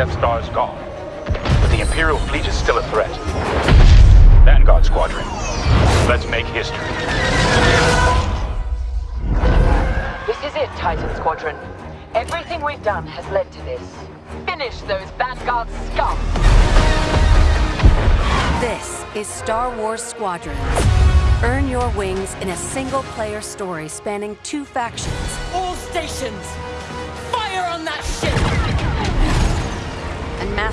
The Imperial fleet is still a threat. Vanguard Squadron, let's make history. This is it, Titan Squadron. Everything we've done has led to this. Finish those Vanguard scum! This is Star Wars Squadrons. Earn your wings in a single-player story spanning two factions. All stations! Fire on that ship!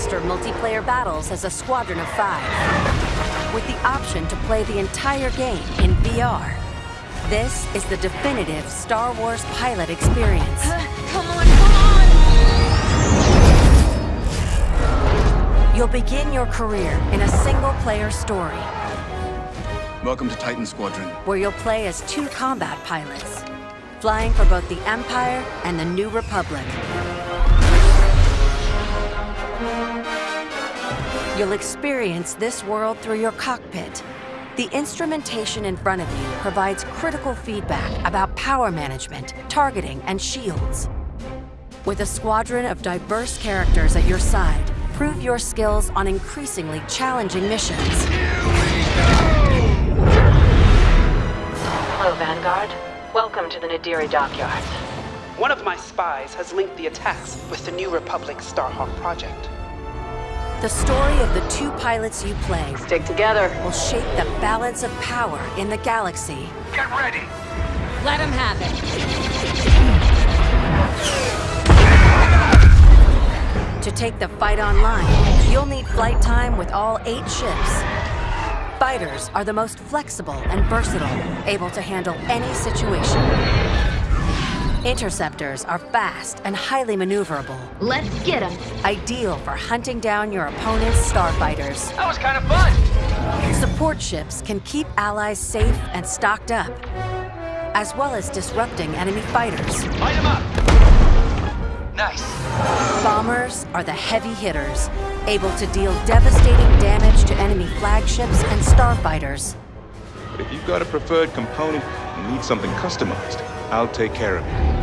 And master multiplayer battles as a squadron of five. With the option to play the entire game in VR. This is the definitive Star Wars pilot experience. come on, come on! You'll begin your career in a single-player story. Welcome to Titan Squadron. Where you'll play as two combat pilots, flying for both the Empire and the New Republic. You'll experience this world through your cockpit. The instrumentation in front of you provides critical feedback about power management, targeting, and shields. With a squadron of diverse characters at your side, prove your skills on increasingly challenging missions. Hello, Vanguard. Welcome to the Nadiri dockyards. One of my spies has linked the attacks with the New Republic Starhawk project. The story of the two pilots you play Stick together. will shape the balance of power in the galaxy. Get ready! Let him have it. To take the fight online, you'll need flight time with all eight ships. Fighters are the most flexible and versatile, able to handle any situation. Interceptors are fast and highly maneuverable, Let's get him. ideal for hunting down your opponent's starfighters. That was kind of fun! Support ships can keep allies safe and stocked up, as well as disrupting enemy fighters. Light him up! Nice. Bombers are the heavy hitters, able to deal devastating damage to enemy flagships and starfighters. But if you've got a preferred component and need something customized, I'll take care of it.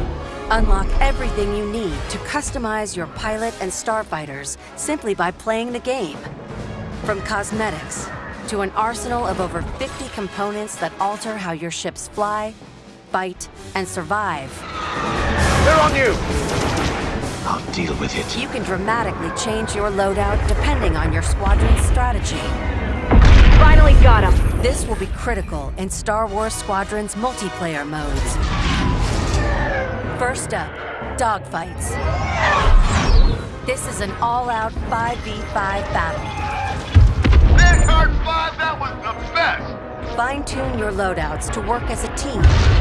Unlock everything you need to customize your pilot and starfighters simply by playing the game. From cosmetics to an arsenal of over 50 components that alter how your ships fly, fight, and survive, They're on you! I'll deal with it. you can dramatically change your loadout depending on your squadron's strategy. Finally got him! This will be critical in Star Wars Squadron's multiplayer modes. First up, dogfights. This is an all-out 5v5 battle. Vanguard 5, that was the best! Fine-tune your loadouts to work as a team.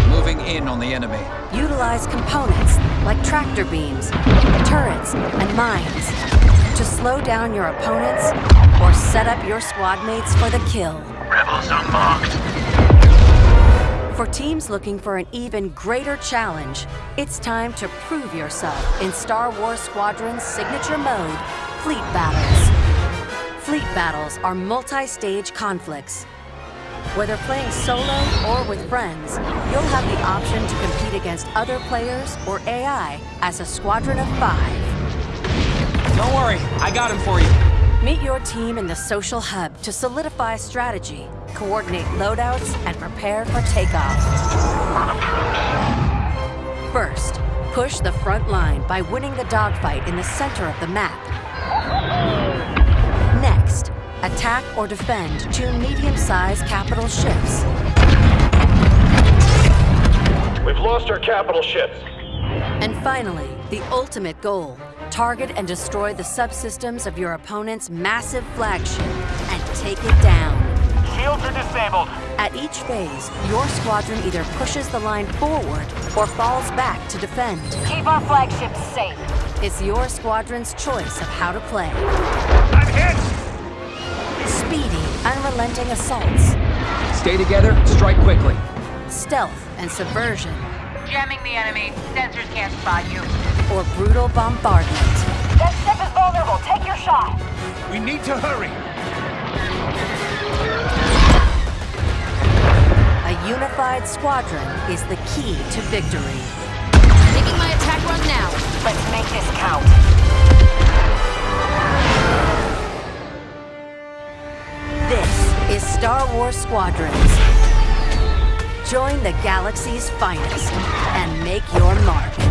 Moving in on the enemy. Utilize components like tractor beams, turrets, and mines to slow down your opponents or set up your squad mates for the kill. Rebels unmarked. For teams looking for an even greater challenge, it's time to prove yourself in Star Wars Squadron's signature mode, Fleet Battles. Fleet Battles are multi-stage conflicts. Whether playing solo or with friends, you'll have the option to compete against other players or AI as a squadron of five. Don't worry, I got him for you. Meet your team in the social hub to solidify strategy, coordinate loadouts, and prepare for takeoff. First, push the front line by winning the dogfight in the center of the map. Next, attack or defend two medium-sized capital ships. We've lost our capital ships. And finally, the ultimate goal, target and destroy the subsystems of your opponent's massive flagship and take it down. Shields are disabled. At each phase, your squadron either pushes the line forward or falls back to defend. Keep our flagships safe. It's your squadron's choice of how to play. I'm hit! Speedy, unrelenting assaults, Stay together, strike quickly. stealth and subversion, Jamming the enemy. Sensors can't spot you. Or brutal bombardment. That ship is vulnerable. Take your shot. We need to hurry. A unified squadron is the key to victory. Making my attack run now. Let's make this count. This is Star Wars Squadrons. Join the galaxy's finest and make your mark.